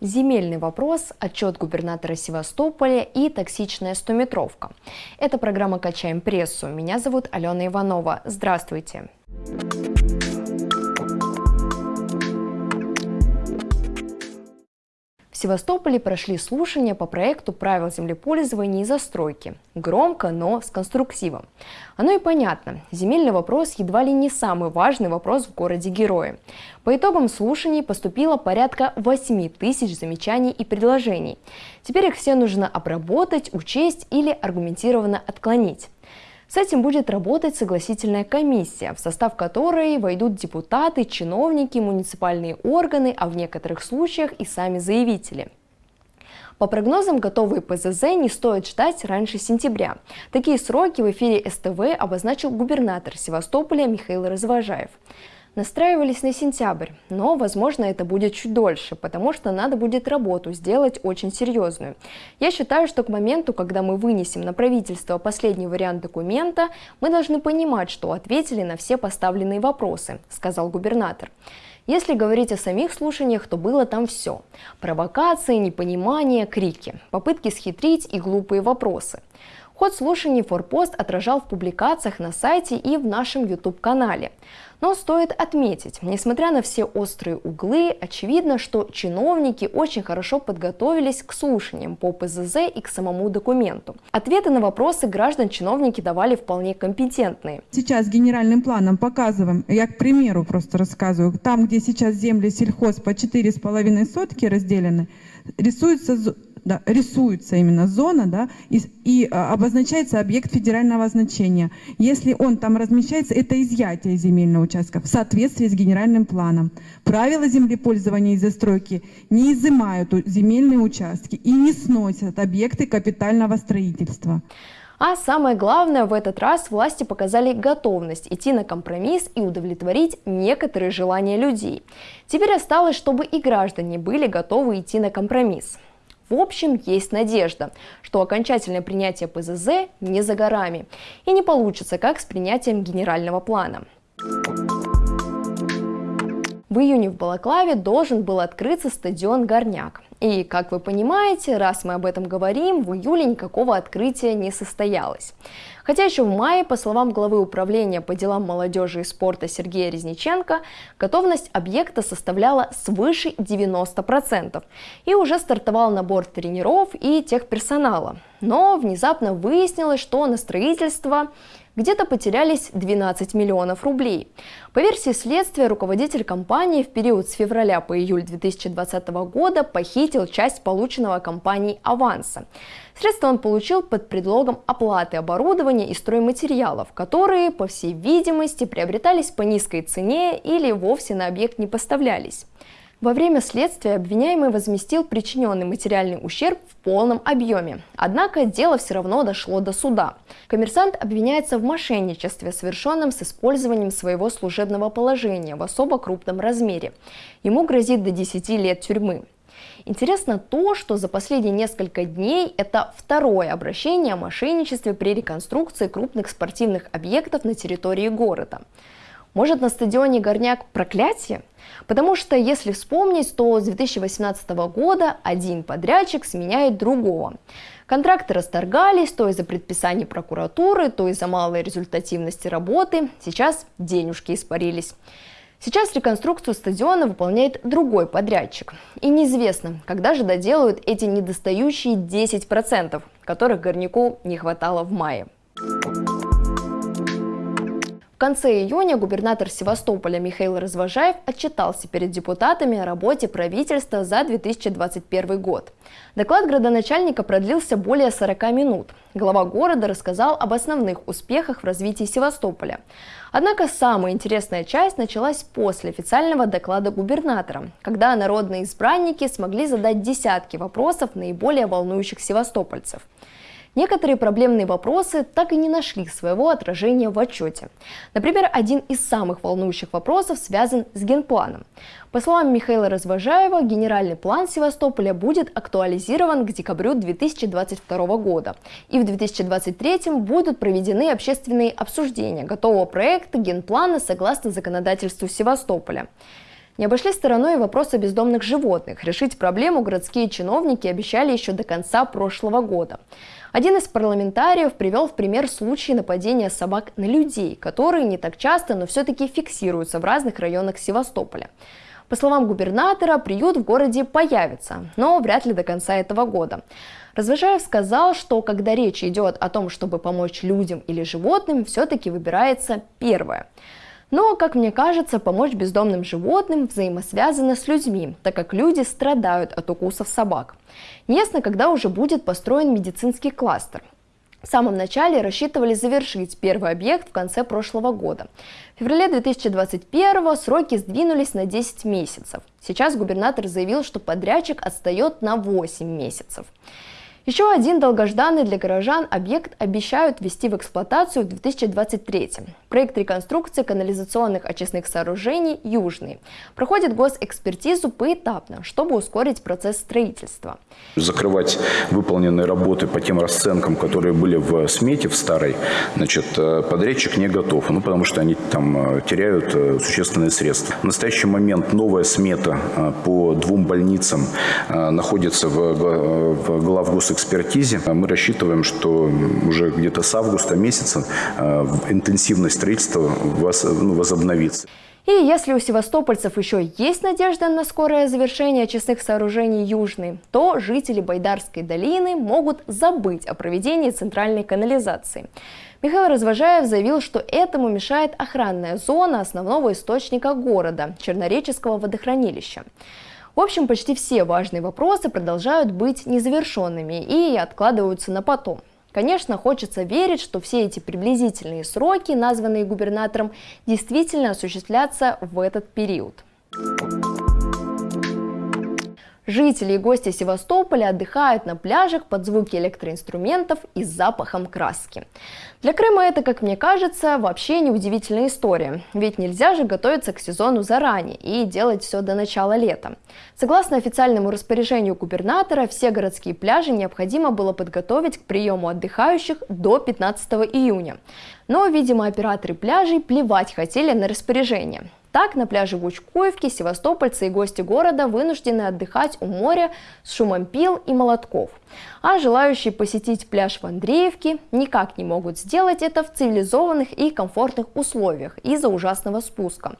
Земельный вопрос, отчет губернатора Севастополя и токсичная стометровка. Это программа «Качаем прессу». Меня зовут Алена Иванова. Здравствуйте. В Севастополе прошли слушания по проекту правил землепользования и застройки. Громко, но с конструктивом. Оно и понятно. Земельный вопрос едва ли не самый важный вопрос в городе-герое. По итогам слушаний поступило порядка 8 тысяч замечаний и предложений. Теперь их все нужно обработать, учесть или аргументированно отклонить. С этим будет работать согласительная комиссия, в состав которой войдут депутаты, чиновники, муниципальные органы, а в некоторых случаях и сами заявители. По прогнозам, готовые ПЗЗ не стоит ждать раньше сентября. Такие сроки в эфире СТВ обозначил губернатор Севастополя Михаил Развожаев. Настраивались на сентябрь, но, возможно, это будет чуть дольше, потому что надо будет работу сделать очень серьезную. Я считаю, что к моменту, когда мы вынесем на правительство последний вариант документа, мы должны понимать, что ответили на все поставленные вопросы, сказал губернатор. Если говорить о самих слушаниях, то было там все. Провокации, непонимание, крики, попытки схитрить и глупые вопросы. Ход слушаний Форпост отражал в публикациях на сайте и в нашем YouTube-канале. Но стоит отметить, несмотря на все острые углы, очевидно, что чиновники очень хорошо подготовились к слушаниям по ПЗЗ и к самому документу. Ответы на вопросы граждан чиновники давали вполне компетентные. Сейчас генеральным планом показываем, я к примеру просто рассказываю, там, где сейчас земли сельхоз по 4,5 сотки разделены, рисуется да, рисуется именно зона, да, и, и а, обозначается объект федерального значения. Если он там размещается, это изъятие земельного участка в соответствии с генеральным планом. Правила землепользования и застройки не изымают земельные участки и не сносят объекты капитального строительства. А самое главное, в этот раз власти показали готовность идти на компромисс и удовлетворить некоторые желания людей. Теперь осталось, чтобы и граждане были готовы идти на компромисс. В общем, есть надежда, что окончательное принятие ПЗЗ не за горами и не получится, как с принятием генерального плана. В июне в Балаклаве должен был открыться стадион «Горняк». И, как вы понимаете, раз мы об этом говорим, в июле никакого открытия не состоялось. Хотя еще в мае, по словам главы управления по делам молодежи и спорта Сергея Резниченко, готовность объекта составляла свыше 90%. И уже стартовал набор тренеров и техперсонала. Но внезапно выяснилось, что на строительство где-то потерялись 12 миллионов рублей. По версии следствия, руководитель компании в период с февраля по июль 2020 года похитил часть полученного компанией аванса. Средства он получил под предлогом оплаты оборудования и стройматериалов, которые, по всей видимости, приобретались по низкой цене или вовсе на объект не поставлялись. Во время следствия обвиняемый возместил причиненный материальный ущерб в полном объеме. Однако дело все равно дошло до суда. Коммерсант обвиняется в мошенничестве, совершенном с использованием своего служебного положения в особо крупном размере. Ему грозит до 10 лет тюрьмы. Интересно то, что за последние несколько дней это второе обращение о мошенничестве при реконструкции крупных спортивных объектов на территории города. Может на стадионе Горняк проклятие? Потому что, если вспомнить, то с 2018 года один подрядчик сменяет другого. Контракты расторгались то из-за предписаний прокуратуры, то из-за малой результативности работы. Сейчас денежки испарились. Сейчас реконструкцию стадиона выполняет другой подрядчик. И неизвестно, когда же доделают эти недостающие 10%, которых горняку не хватало в мае. В конце июня губернатор Севастополя Михаил Развожаев отчитался перед депутатами о работе правительства за 2021 год. Доклад градоначальника продлился более 40 минут. Глава города рассказал об основных успехах в развитии Севастополя. Однако самая интересная часть началась после официального доклада губернатора, когда народные избранники смогли задать десятки вопросов наиболее волнующих севастопольцев. Некоторые проблемные вопросы так и не нашли своего отражения в отчете. Например, один из самых волнующих вопросов связан с генпланом. По словам Михаила Развожаева, генеральный план Севастополя будет актуализирован к декабрю 2022 года. И в 2023 будут проведены общественные обсуждения готового проекта генплана согласно законодательству Севастополя. Не обошли стороной и вопросы бездомных животных. Решить проблему городские чиновники обещали еще до конца прошлого года. Один из парламентариев привел в пример случай нападения собак на людей, которые не так часто, но все-таки фиксируются в разных районах Севастополя. По словам губернатора, приют в городе появится, но вряд ли до конца этого года. Развожаев сказал, что когда речь идет о том, чтобы помочь людям или животным, все-таки выбирается первое. Но, как мне кажется, помочь бездомным животным взаимосвязано с людьми, так как люди страдают от укусов собак. Неясно, когда уже будет построен медицинский кластер. В самом начале рассчитывали завершить первый объект в конце прошлого года. В феврале 2021 сроки сдвинулись на 10 месяцев. Сейчас губернатор заявил, что подрядчик отстает на 8 месяцев. Еще один долгожданный для горожан объект обещают ввести в эксплуатацию в 2023. Проект реконструкции канализационных очистных сооружений «Южный» проходит госэкспертизу поэтапно, чтобы ускорить процесс строительства. Закрывать выполненные работы по тем расценкам, которые были в смете в старой, значит, э, подрядчик не готов, ну, потому что они там э, теряют э, существенные средства. В настоящий момент новая смета по двум больницам находится в, в главгосэкспертизе экспертизе мы рассчитываем, что уже где-то с августа месяца э, интенсивность строительства ну, возобновится. И если у севастопольцев еще есть надежда на скорое завершение очистных сооружений Южной, то жители Байдарской долины могут забыть о проведении центральной канализации. Михаил Развожаев заявил, что этому мешает охранная зона основного источника города – Чернореческого водохранилища. В общем, почти все важные вопросы продолжают быть незавершенными и откладываются на потом. Конечно, хочется верить, что все эти приблизительные сроки, названные губернатором, действительно осуществлятся в этот период. Жители и гости Севастополя отдыхают на пляжах под звуки электроинструментов и запахом краски. Для Крыма это, как мне кажется, вообще не удивительная история, ведь нельзя же готовиться к сезону заранее и делать все до начала лета. Согласно официальному распоряжению губернатора, все городские пляжи необходимо было подготовить к приему отдыхающих до 15 июня. Но, видимо, операторы пляжей плевать хотели на распоряжение. Так, на пляже Гучкуевки севастопольцы и гости города вынуждены отдыхать у моря с шумом пил и молотков. А желающие посетить пляж в Андреевке никак не могут сделать это в цивилизованных и комфортных условиях из-за ужасного спуска.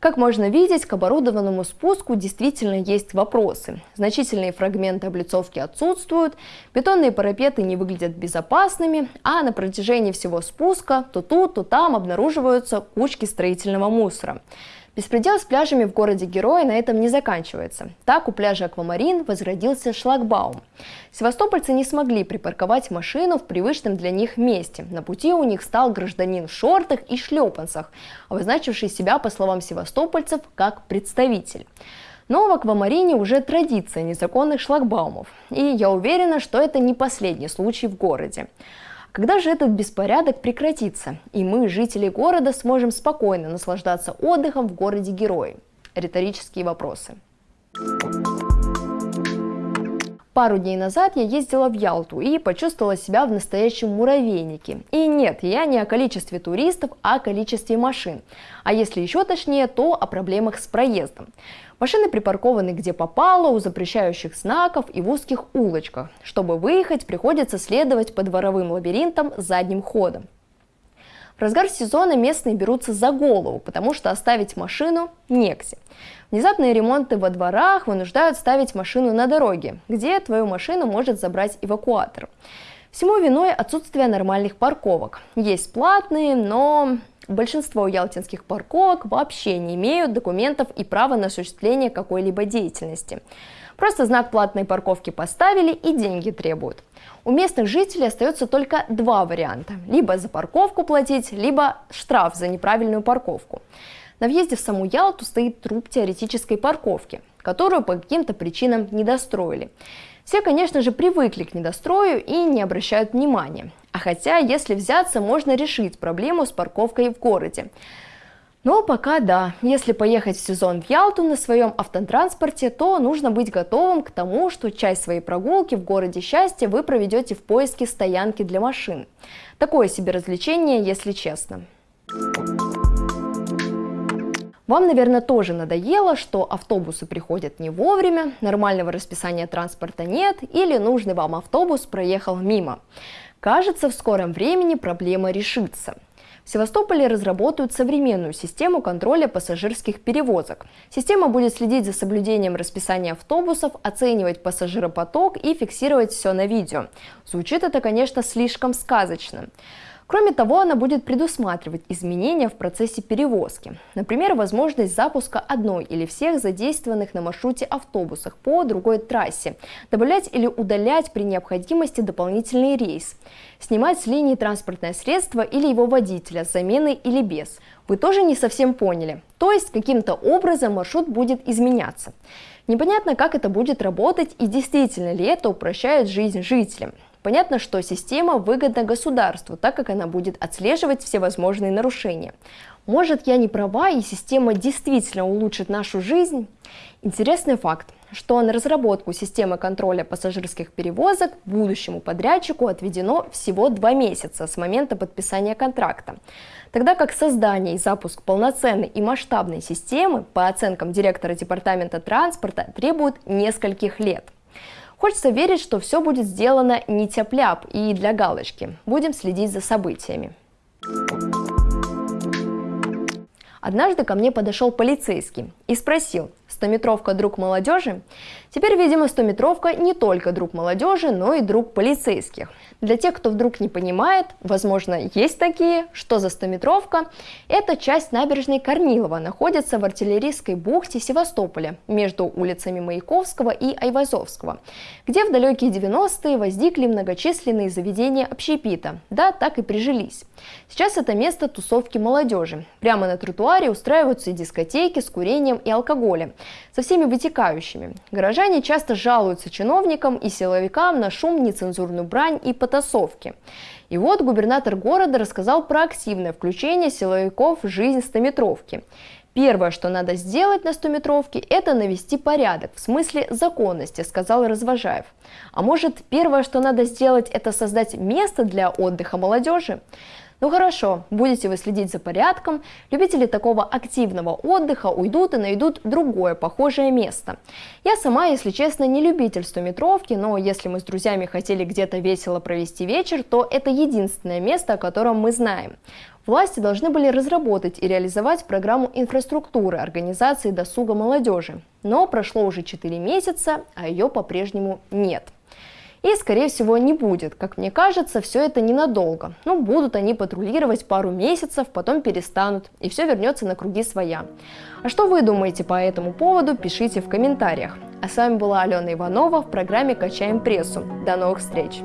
Как можно видеть, к оборудованному спуску действительно есть вопросы. Значительные фрагменты облицовки отсутствуют, бетонные парапеты не выглядят безопасными, а на протяжении всего спуска то тут, то там обнаруживаются кучки строительного мусора. Беспредел с пляжами в городе Героя на этом не заканчивается. Так у пляжа Аквамарин возродился шлагбаум. Севастопольцы не смогли припарковать машину в привычном для них месте. На пути у них стал гражданин в шортах и шлепанцах, обозначивший себя, по словам севастопольцев, как представитель. Но в Аквамарине уже традиция незаконных шлагбаумов. И я уверена, что это не последний случай в городе. Когда же этот беспорядок прекратится, и мы, жители города, сможем спокойно наслаждаться отдыхом в городе Герои? Риторические вопросы. Пару дней назад я ездила в Ялту и почувствовала себя в настоящем муравейнике. И нет, я не о количестве туристов, а о количестве машин. А если еще точнее, то о проблемах с проездом. Машины припаркованы где попало, у запрещающих знаков и в узких улочках. Чтобы выехать, приходится следовать по дворовым лабиринтам задним ходом. В разгар сезона местные берутся за голову, потому что оставить машину негде. Внезапные ремонты во дворах вынуждают ставить машину на дороге, где твою машину может забрать эвакуатор. Всему виной отсутствие нормальных парковок. Есть платные, но большинство ялтинских парковок вообще не имеют документов и права на осуществление какой-либо деятельности. Просто знак платной парковки поставили и деньги требуют. У местных жителей остается только два варианта. Либо за парковку платить, либо штраф за неправильную парковку. На въезде в саму Ялту стоит труп теоретической парковки, которую по каким-то причинам не достроили. Все, конечно же, привыкли к недострою и не обращают внимания. А хотя, если взяться, можно решить проблему с парковкой в городе. Но пока да, если поехать в сезон в Ялту на своем автотранспорте, то нужно быть готовым к тому, что часть своей прогулки в городе счастья вы проведете в поиске стоянки для машин. Такое себе развлечение, если честно. Вам, наверное, тоже надоело, что автобусы приходят не вовремя, нормального расписания транспорта нет или нужный вам автобус проехал мимо. Кажется, в скором времени проблема решится. В Севастополе разработают современную систему контроля пассажирских перевозок. Система будет следить за соблюдением расписания автобусов, оценивать пассажиропоток и фиксировать все на видео. Звучит это, конечно, слишком сказочно. Кроме того, она будет предусматривать изменения в процессе перевозки. Например, возможность запуска одной или всех задействованных на маршруте автобусах по другой трассе, добавлять или удалять при необходимости дополнительный рейс, снимать с линии транспортное средство или его водителя с заменой или без. Вы тоже не совсем поняли. То есть каким-то образом маршрут будет изменяться. Непонятно, как это будет работать и действительно ли это упрощает жизнь жителям. Понятно, что система выгодна государству, так как она будет отслеживать все возможные нарушения. Может, я не права, и система действительно улучшит нашу жизнь? Интересный факт, что на разработку системы контроля пассажирских перевозок будущему подрядчику отведено всего два месяца с момента подписания контракта, тогда как создание и запуск полноценной и масштабной системы, по оценкам директора департамента транспорта, требуют нескольких лет. Хочется верить, что все будет сделано не тяп и для галочки. Будем следить за событиями. Однажды ко мне подошел полицейский и спросил, стометровка друг молодежи? Теперь, видимо, стометровка не только друг молодежи, но и друг полицейских. Для тех, кто вдруг не понимает, возможно, есть такие, что за стометровка, это часть набережной Корнилова, находится в артиллерийской бухте Севастополя, между улицами Маяковского и Айвазовского, где в далекие 90-е возникли многочисленные заведения общепита, да, так и прижились. Сейчас это место тусовки молодежи. Прямо на тротуаре устраиваются дискотеки с курением и алкоголем, со всеми вытекающими. Горожане часто жалуются чиновникам и силовикам на шум, нецензурную брань и потасовки. И вот губернатор города рассказал про активное включение силовиков в жизнь стометровки. Первое, что надо сделать на 100-метровке, это навести порядок, в смысле законности, сказал Развожаев. А может, первое, что надо сделать, это создать место для отдыха молодежи? Ну хорошо, будете вы следить за порядком, любители такого активного отдыха уйдут и найдут другое похожее место. Я сама, если честно, не любитель 100-метровки, но если мы с друзьями хотели где-то весело провести вечер, то это единственное место, о котором мы знаем. Власти должны были разработать и реализовать программу инфраструктуры организации досуга молодежи. Но прошло уже 4 месяца, а ее по-прежнему нет. И, скорее всего, не будет. Как мне кажется, все это ненадолго. Ну, будут они патрулировать пару месяцев, потом перестанут, и все вернется на круги своя. А что вы думаете по этому поводу, пишите в комментариях. А с вами была Алена Иванова в программе «Качаем прессу». До новых встреч!